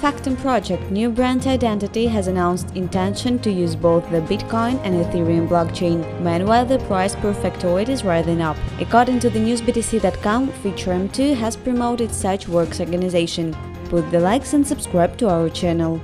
Factom project New Brand Identity has announced intention to use both the Bitcoin and Ethereum blockchain. Meanwhile, the price per factoid is rising up. According to the newsbtc.com, FeatureM2 has promoted such works organization. Put the likes and subscribe to our channel.